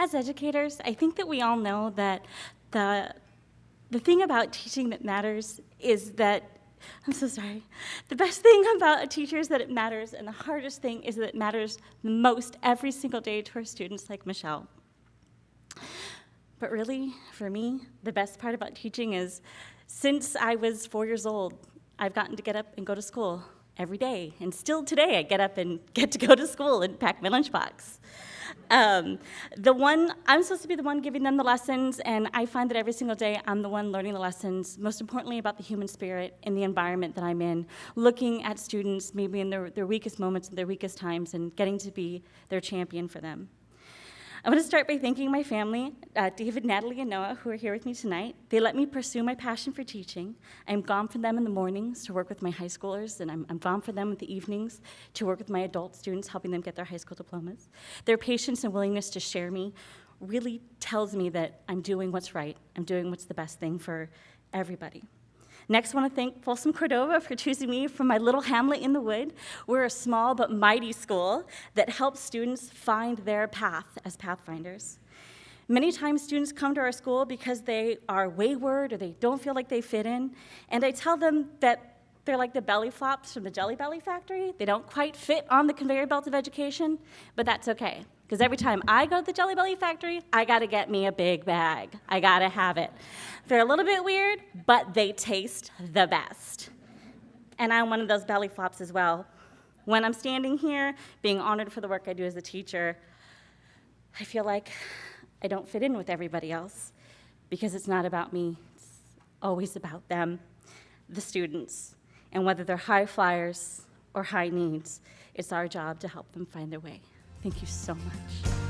as educators, I think that we all know that the, the thing about teaching that matters is that, I'm so sorry, the best thing about a teacher is that it matters, and the hardest thing is that it matters the most every single day to our students like Michelle. But really, for me, the best part about teaching is since I was four years old, I've gotten to get up and go to school every day. And still today, I get up and get to go to school and pack my lunchbox. Um, the one, I'm supposed to be the one giving them the lessons, and I find that every single day I'm the one learning the lessons, most importantly about the human spirit and the environment that I'm in, looking at students maybe in their, their weakest moments and their weakest times and getting to be their champion for them. I want to start by thanking my family, uh, David, Natalie, and Noah, who are here with me tonight. They let me pursue my passion for teaching. I'm gone for them in the mornings to work with my high schoolers, and I'm, I'm gone for them in the evenings to work with my adult students, helping them get their high school diplomas. Their patience and willingness to share me really tells me that I'm doing what's right. I'm doing what's the best thing for everybody. Next, I want to thank Folsom Cordova for choosing me from my little hamlet in the wood. We're a small but mighty school that helps students find their path as pathfinders. Many times students come to our school because they are wayward or they don't feel like they fit in, and I tell them that they're like the belly flops from the Jelly Belly factory. They don't quite fit on the conveyor belt of education, but that's okay. Because every time I go to the Jelly Belly factory, I gotta get me a big bag. I gotta have it. They're a little bit weird, but they taste the best. And I'm one of those belly flops as well. When I'm standing here, being honored for the work I do as a teacher, I feel like I don't fit in with everybody else because it's not about me, it's always about them, the students. And whether they're high flyers or high needs, it's our job to help them find their way. Thank you so much.